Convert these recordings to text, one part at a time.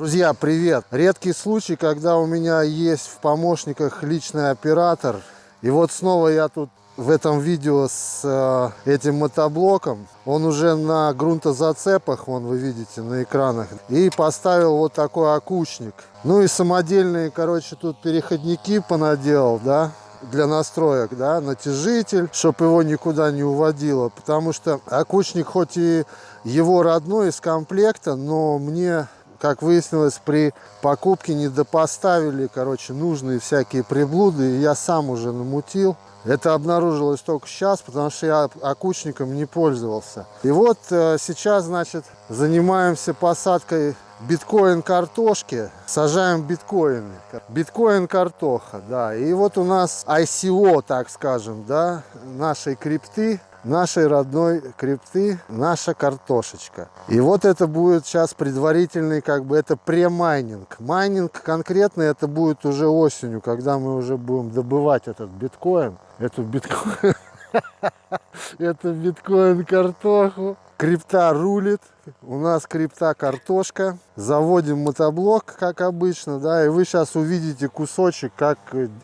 Друзья, привет! Редкий случай, когда у меня есть в помощниках личный оператор. И вот снова я тут в этом видео с э, этим мотоблоком. Он уже на грунтозацепах, вон вы видите на экранах. И поставил вот такой окучник. Ну и самодельные, короче, тут переходники понаделал, да для настроек, да, натяжитель, чтобы его никуда не уводило, потому что окучник хоть и его родной из комплекта, но мне как выяснилось, при покупке не допоставили, короче, нужные всякие приблуды, и я сам уже намутил. Это обнаружилось только сейчас, потому что я окучником не пользовался. И вот э, сейчас, значит, занимаемся посадкой биткоин картошки. Сажаем биткоины. Биткоин картоха, да. И вот у нас ICO, так скажем, да, нашей крипты нашей родной крипты наша картошечка. И вот это будет сейчас предварительный, как бы это премайнинг. Майнинг конкретно это будет уже осенью, когда мы уже будем добывать этот биткоин. Эту биткоин, это биткоин картоху. Крипта рулит, у нас крипта картошка. Заводим мотоблок, как обычно, да, и вы сейчас увидите кусочек, как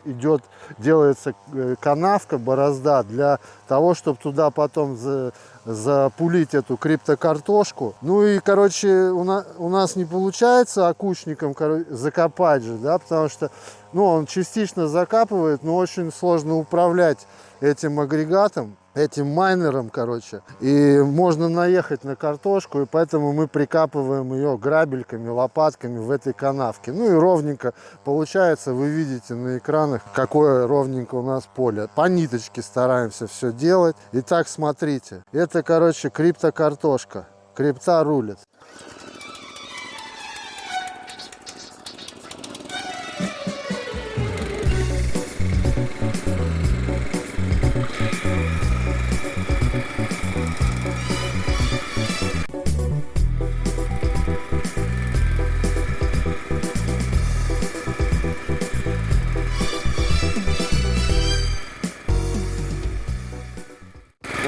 идет, делается э, канавка, борозда, для того, чтобы туда потом за, запулить эту криптокартошку. Ну и, короче, у, на, у нас не получается окучником закопать же, да, потому что, ну, он частично закапывает, но очень сложно управлять этим агрегатом этим майнером, короче. И можно наехать на картошку, и поэтому мы прикапываем ее грабельками, лопатками в этой канавке. Ну и ровненько получается, вы видите на экранах, какое ровненько у нас поле. По ниточке стараемся все делать. Итак, смотрите, это, короче, криптокартошка. Крипта рулит.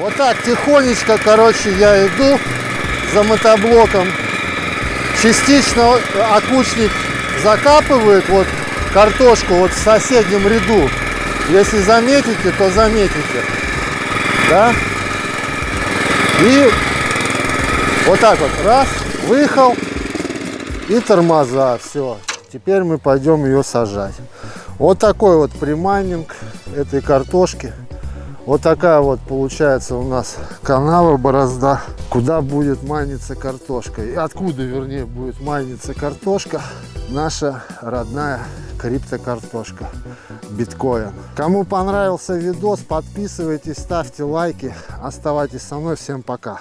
Вот так тихонечко, короче, я иду за мотоблоком. Частично окучник закапывает вот картошку вот в соседнем ряду. Если заметите, то заметите. Да? И вот так вот, раз, выехал и тормоза, все. Теперь мы пойдем ее сажать. Вот такой вот примайнинг этой картошки. Вот такая вот получается у нас канава, борозда, куда будет майниться картошка. И откуда, вернее, будет майниться картошка, наша родная криптокартошка, биткоин. Кому понравился видос, подписывайтесь, ставьте лайки, оставайтесь со мной. Всем пока!